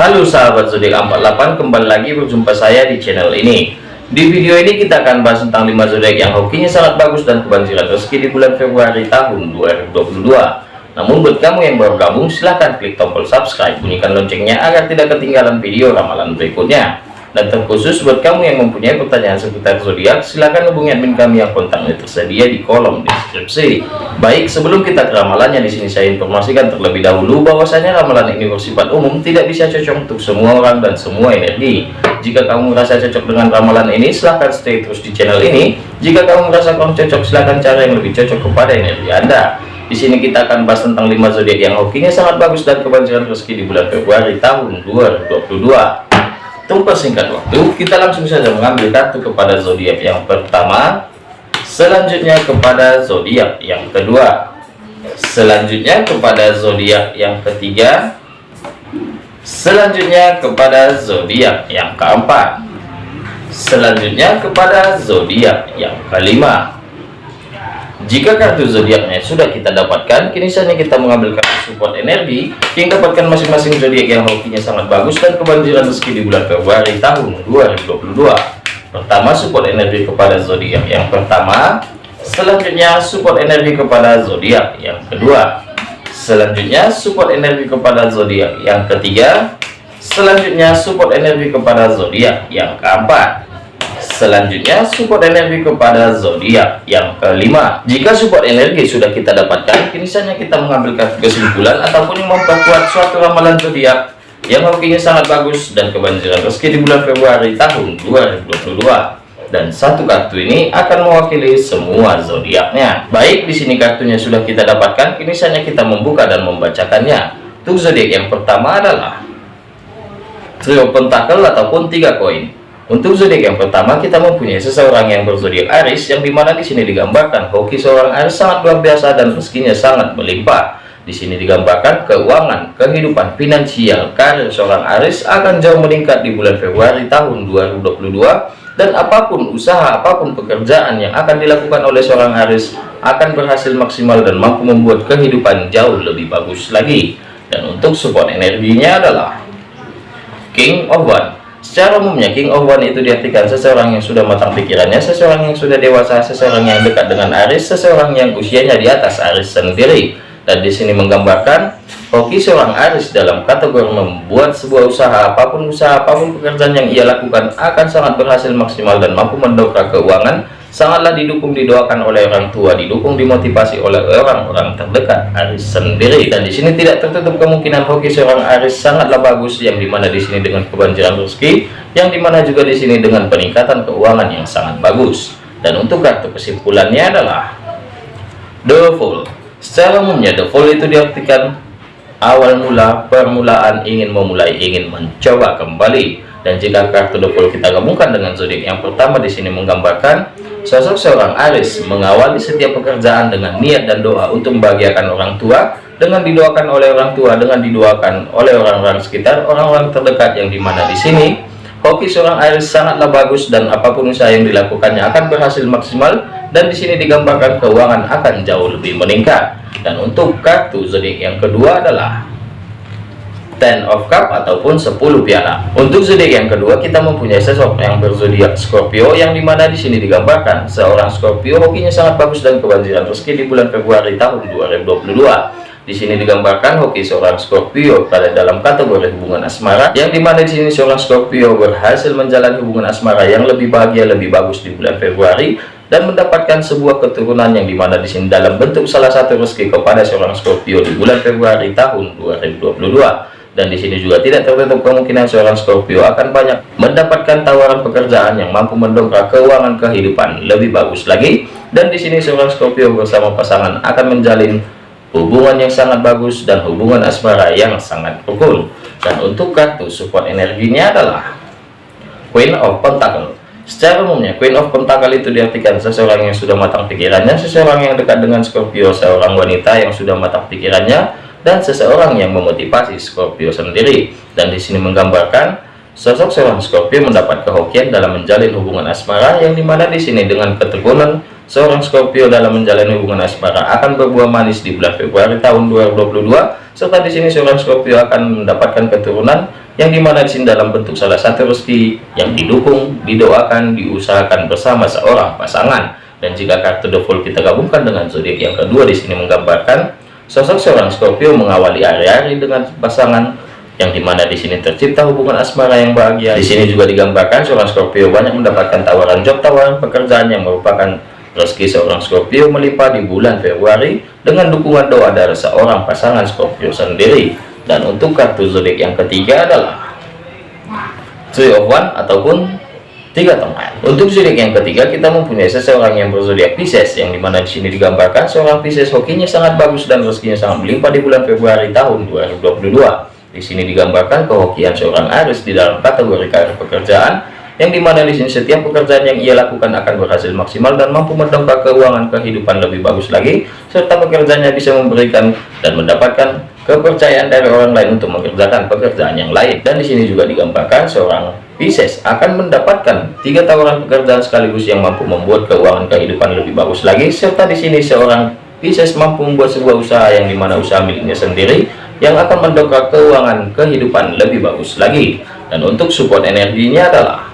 Halo sahabat zodiak 48 kembali lagi berjumpa saya di channel ini. Di video ini kita akan bahas tentang 5 zodiak yang hokinya sangat bagus dan kebanjiran rezeki di bulan Februari tahun 2022 namun buat kamu yang baru gabung silahkan klik tombol subscribe bunyikan loncengnya agar tidak ketinggalan video ramalan berikutnya dan terkhusus buat kamu yang mempunyai pertanyaan seputar zodiak, silahkan hubungi admin kami yang kontaknya tersedia di kolom deskripsi. Baik, sebelum kita ke ramalannya di sini saya informasikan terlebih dahulu bahwasanya ramalan ini bersifat umum, tidak bisa cocok untuk semua orang dan semua energi. Jika kamu merasa cocok dengan ramalan ini, silahkan stay terus di channel ini. Jika kamu merasa kurang cocok, silahkan cari yang lebih cocok kepada energi Anda. Di sini kita akan bahas tentang 5 zodiak yang hokinya sangat bagus dan kebanjiran rezeki di bulan Februari tahun 2022 tunggu singkat waktu kita langsung saja mengambil kartu kepada zodiak yang pertama. Selanjutnya kepada zodiak yang kedua. Selanjutnya kepada zodiak yang ketiga. Selanjutnya kepada zodiak yang keempat. Selanjutnya kepada zodiak yang kelima jika kartu zodiaknya sudah kita dapatkan, kini saatnya kita mengambil kartu support energi yang dapatkan masing-masing zodiak yang hokinya sangat bagus dan kebanjiran rezeki di bulan Februari tahun 2022. Pertama, support energi kepada zodiak yang pertama. Selanjutnya, support energi kepada zodiak yang kedua. Selanjutnya, support energi kepada zodiak yang ketiga. Selanjutnya, support energi kepada zodiak yang keempat. Selanjutnya support energi kepada zodiak yang kelima. Jika support energi sudah kita dapatkan, kini saatnya kita mengambil kesimpulan ataupun memperkuat suatu ramalan zodiak yang hokinya sangat bagus dan kebanjiran rezeki di bulan Februari tahun 2022 dan satu kartu ini akan mewakili semua zodiaknya. Baik, di sini kartunya sudah kita dapatkan, kini saatnya kita membuka dan membacakannya. Untuk zodiak yang pertama adalah trio pentakel ataupun tiga koin. Untuk zodiak yang pertama kita mempunyai seseorang yang berzodiak Aries yang di mana di sini digambarkan hoki seorang Aries sangat luar biasa dan rezekinya sangat melimpah. Di sini digambarkan keuangan, kehidupan finansial, karir seorang Aries akan jauh meningkat di bulan Februari tahun 2022 dan apa pun usaha, apa pun pekerjaan yang akan dilakukan oleh seorang Aries akan berhasil maksimal dan mampu membuat kehidupan jauh lebih bagus lagi. Dan untuk support energinya adalah King of One Secara umumnya King of One itu diartikan seseorang yang sudah matang pikirannya, seseorang yang sudah dewasa, seseorang yang dekat dengan Aris, seseorang yang usianya di atas Aris sendiri. Dan di sini menggambarkan hoki seorang Aris dalam kategori membuat sebuah usaha apa pun usaha apa pun pekerjaan yang ia lakukan akan sangat berhasil maksimal dan mampu mendongkrak keuangan sangatlah didukung didoakan oleh orang tua didukung dimotivasi oleh orang-orang terdekat Aris sendiri. Dan di sini tidak tertutup kemungkinan hoki seorang Aris sangatlah bagus yang di mana di sini dengan kebanjiran rezeki yang di mana juga di sini dengan peningkatan keuangan yang sangat bagus. Dan untuk kartu kesimpulannya adalah The Fool secara umumnya The Fool itu diartikan awal mula permulaan ingin memulai ingin mencoba kembali. Dan jika kartu double kita gabungkan dengan zodiak yang pertama di sini menggambarkan sosok seorang Aris mengawali setiap pekerjaan dengan niat dan doa untuk membahagiakan orang tua dengan didoakan oleh orang tua dengan didoakan oleh orang-orang sekitar orang-orang terdekat yang di mana di sini. Hoki seorang Aris sangatlah bagus dan apa pun usaha yang dilakukannya akan berhasil maksimal dan di sini digambarkan keuangan akan jauh lebih meningkat. Dan untuk kartu zodiak yang kedua adalah Ten of Cup ataupun 10 piala. Untuk zodiak yang kedua kita mempunyai sosok yang berzodiak Scorpio yang di mana di sini digambarkan seorang Scorpio hokinya sangat bagus dan kebanjiran rezeki di bulan Februari tahun 2022. Di sini digambarkan hoki seorang Scorpio pada dalam kategori hubungan asmara yang di mana di sini seorang Scorpio berhasil menjalani hubungan asmara yang lebih bahagia lebih bagus di bulan Februari dan mendapatkan sebuah keturunan yang di mana di sini dalam bentuk salah satu rezeki kepada seorang Scorpio di bulan Februari tahun 2022 dan di sini juga tidak tertutup kemungkinan seorang Scorpio akan banyak mendapatkan tawaran pekerjaan yang mampu mendongkrak keuangan kehidupan lebih bagus lagi. Dan di sini seorang Scorpio bersama pasangan akan menjalin hubungan yang sangat bagus dan hubungan asmara yang sangat rukun. Dan untuk kartu support energinya adalah Queen of Pentacle. Secara umumnya Queen of Pentacle itu diartikan seseorang yang sudah matang pikirannya seseorang yang dekat dengan Scorpio seorang wanita yang sudah matang pikirannya dan seseorang yang memotivasi Scorpio sendiri dan di sini menggambarkan sosok seorang Scorpio mendapat kehokian dalam menjalin hubungan asmara yang di mana di sini dengan keteguhan seorang Scorpio dalam menjalani hubungan asmara akan berbuah manis di bulan Februari tahun 2022 serta di sini seorang Scorpio akan mendapatkan keturunan yang di mana di sini dalam bentuk salah satu rezeki yang didukung, didoakan, diusahakan bersama seorang pasangan. Dan jika kartu The kita gabungkan dengan zodiak yang kedua di sini menggambarkan sosok seorang Scorpio mengawali hari-hari dengan pasangan yang di mana di sini tercipta hubungan asmara yang bahagia. Di sini juga digambarkan seorang Scorpio banyak mendapatkan tawaran job, tawaran pekerjaan yang merupakan rezeki seorang Scorpio melimpah di bulan Februari dengan dukungan doa dari seorang pasangan Scorpio sendiri. Dan untuk kartu zodiak yang ketiga adalah Three of One ataupun tiga teman. Untuk zodiak yang ketiga kita mempunyai seseorang yang berzodiak Pisces yang di mana di sini digambarkan seorang Pisces hokinya sangat bagus dan rezekinya sangat melimpah di bulan Februari tahun 2022. Di sini digambarkan kehokian seorang Aris di dalam kategori karir pekerjaan, yang di mana di sini setiap pekerjaan yang ia lakukan akan berhasil maksimal dan mampu mendongkrak keuangan kehidupan lebih bagus lagi, serta pekerjaannya bisa memberikan dan mendapatkan kepercayaan dari orang lain untuk mengerjakan pekerjaan yang lain. Dan di sini juga digambarkan seorang Pisces akan mendapatkan tiga tawaran pekerjaan sekaligus yang mampu membuat keuangan kehidupan lebih bagus lagi, serta di sini seorang Pisces mampu membuat sebuah usaha yang di mana usaha miliknya sendiri yang akan mendongkrak keuangan kehidupan lebih bagus lagi. Dan untuk support energinya adalah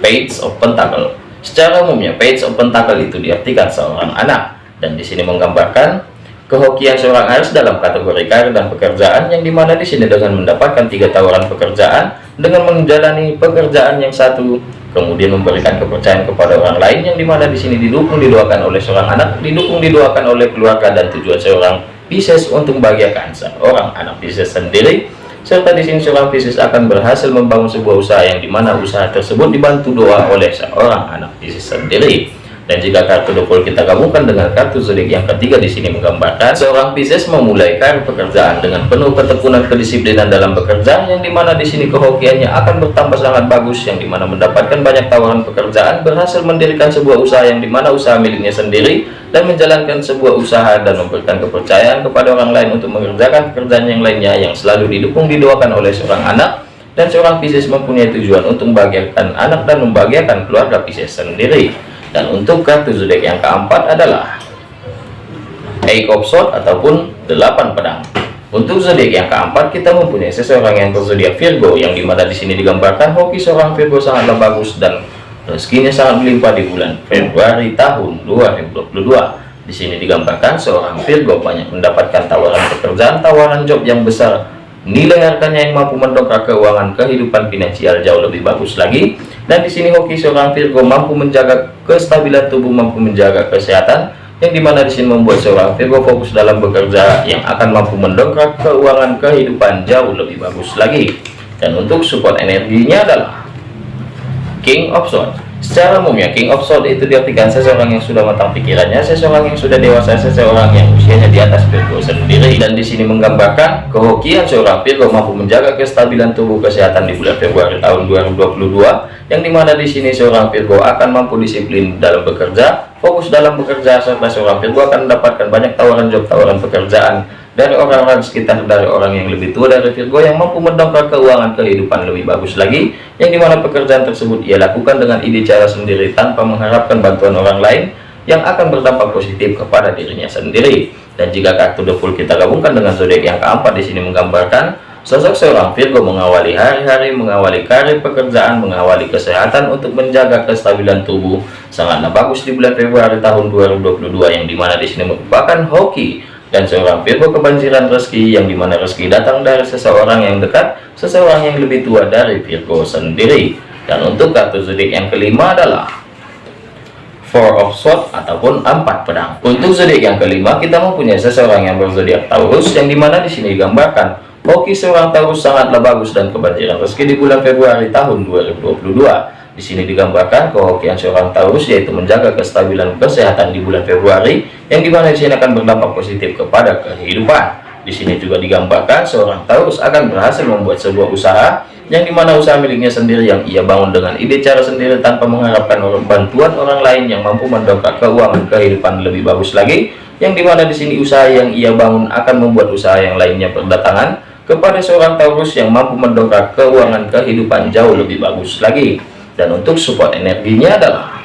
page of pentacle. Secara umumnya page of pentacle itu diartikan seorang anak. Dan di sini menggambarkan kehokian seorang Aries dalam kategori karir dan pekerjaan yang di mana di sini dengan mendapatkan tiga tawaran pekerjaan dengan menjalani pekerjaan yang satu kemudian memberikan kepercayaan kepada orang lain yang di mana di sini didukung didoakan oleh seorang anak didukung didoakan oleh keluarga dan tujuan seorang Pisces untuk membahagiakan seorang anak Pisces sendiri. Serta di sini seorang Pisces akan berhasil membangun sebuah usaha yang di mana usaha tersebut dibantu doa oleh seorang anak Pisces sendiri dan jika kartu double kita gabungkan dengan kartu zodiak yang ketiga di sini menggambarkan seorang Pisces memulai pekerjaan dengan penuh ketekunan kedisiplinan dalam bekerja yang di mana di sini kehokiannya akan bertambah sangat bagus yang di mana mendapatkan banyak tawaran pekerjaan berhasil mendirikan sebuah usaha yang di mana usaha miliknya sendiri dan menjalankan sebuah usaha dan memberikan kepercayaan kepada orang lain untuk mengerjakan pekerjaan yang lainnya yang selalu didukung didoakan oleh seorang anak. Dan seorang Pisces mempunyai tujuan untuk membahagiakan anak dan membahagiakan keluarga Pisces sendiri dan untuk kartu zodiak yang keempat adalah Eight of Swords ataupun delapan pedang. Untuk zodiak yang keempat kita mempunyai seseorang yang berzodiak Virgo yang di mana di sini digambarkan hoki seorang Virgo sangatlah bagus dan rezekinya sangat melimpah di bulan Februari tahun 2022 di sini digambarkan seorang Virgo banyak mendapatkan tawaran pekerjaan tawaran job yang besar nilai harganya yang mampu mendongkrak keuangan kehidupan finansial jauh lebih bagus lagi. Dan di sini hoki seorang Virgo mampu menjaga kestabilan tubuh mampu menjaga kesehatan yang di mana di sini membuat seorang Virgo fokus dalam bekerja yang akan mampu mendongkrak keuangan kehidupan jauh lebih bagus lagi. Dan untuk support energinya adalah King of Swords Secara umumnya King of Swords itu diartikan seseorang yang sudah matang pikirannya, seseorang yang sudah dewasa, seseorang yang usianya di atas Virgo sendiri. Dan di sini menggambarkan kehokian seorang Virgo mampu menjaga kestabilan tubuh kesehatan di bulan Februari tahun 2022, yang di mana di sini seorang Virgo akan mampu disiplin dalam bekerja, fokus dalam bekerja, serta seorang Virgo akan mendapatkan banyak tawaran job, tawaran pekerjaan dari orang-orang sekitar dari orang yang lebih tua dari Virgo yang mampu mendongkrak keuangan kehidupan lebih bagus lagi yang di mana pekerjaan tersebut ia lakukan dengan ide cara sendiri tanpa mengharapkan bantuan orang lain yang akan berdampak positif kepada dirinya sendiri. Dan jika kartu the full kita gabungkan dengan zodiak yang keempat di sini menggambarkan sosok seorang Virgo mengawali hari-hari mengawali karir pekerjaan mengawali kesehatan untuk menjaga kestabilan tubuh. Sangatlah bagus di bulan Februari tahun 2022 yang di mana di sini merupakan hoki dan seorang Virgo kebanjiran rezeki yang di mana rezeki datang dari seseorang yang dekat seseorang yang lebih tua dari Virgo sendiri. Dan untuk kartu zodiak yang kelima adalah Four of Swords ataupun empat pedang. Untuk zodiak yang kelima kita mempunyai seseorang yang berzodiak Taurus yang di mana di sini digambarkan Hoki seorang Taurus sangatlah bagus dan kebanjiran rezeki di bulan Februari tahun 2022 di sini digambarkan kehokian seorang Taurus yaitu menjaga kestabilan kesehatan di bulan Februari yang di mana di sini akan berdampak positif kepada kehidupan. Di sini juga digambarkan seorang Taurus akan berhasil membuat sebuah usaha yang di mana usaha miliknya sendiri yang ia bangun dengan ide cara sendiri tanpa mengharapkan bantuan orang lain yang mampu mendongkrak keuangan kehidupan lebih bagus lagi yang di mana di sini usaha yang ia bangun akan membuat usaha yang lainnya berdatangan kepada seorang Taurus yang mampu mendongkrak keuangan kehidupan jauh lebih bagus lagi dan untuk support energinya adalah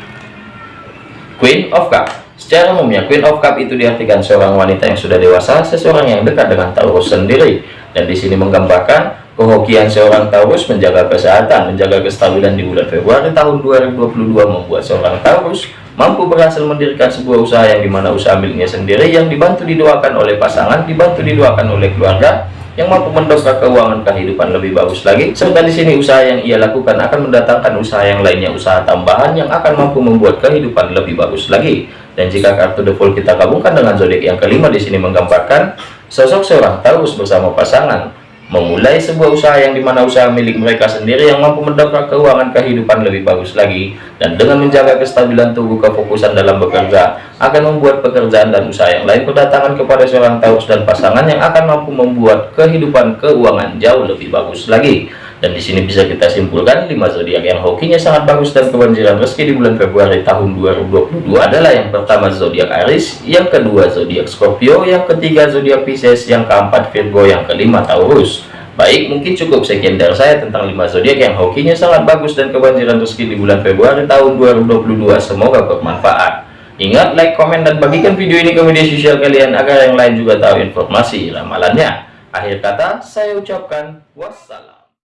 Queen of Cup Secara umumnya Queen of Cup itu diartikan seorang wanita yang sudah dewasa, seseorang yang dekat dengan Taurus sendiri. Dan di sini menggambarkan kehokian seorang Taurus menjaga kesehatan, menjaga kestabilan di bulan Februari tahun 2022 membuat seorang Taurus mampu berhasil mendirikan sebuah usaha yang di mana usaha miliknya sendiri yang dibantu didoakan oleh pasangan, dibantu didoakan oleh keluarga, yang mampu mendongkrak keuangan kehidupan lebih bagus lagi. Serta di sini usaha yang ia lakukan akan mendatangkan usaha yang lainnya, usaha tambahan yang akan mampu membuat kehidupan lebih bagus lagi. Dan jika kartu The Fool kita gabungkan dengan zodiak yang kelima di sini menggambarkan sosok seorang Taurus bersama pasangan memulai sebuah usaha yang di mana usaha milik mereka sendiri yang mampu mendongkrak keuangan kehidupan lebih bagus lagi dan dengan menjaga kestabilan tubuh kefokusan dalam bekerja akan membuat pekerjaan dan usaha yang lain berdatangan kepada seorang Taurus dan pasangan yang akan mampu membuat kehidupan keuangan jauh lebih bagus lagi dan di sini bisa kita simpulkan lima zodiak yang hokinya sangat bagus dan kebanjiran rezeki di bulan Februari tahun 2022 adalah yang pertama zodiak Aries, yang kedua zodiak Scorpio, yang ketiga zodiak Pisces, yang keempat Virgo, yang kelima Taurus. Baik, mungkin cukup sekian dari saya tentang lima zodiak yang hokinya sangat bagus dan kebanjiran rezeki di bulan Februari tahun 2022. Semoga bermanfaat. Ingat, like, komen, dan bagikan video ini ke media sosial kalian agar yang lain juga tahu informasi ramalannya. Akhir kata, saya ucapkan wassalam.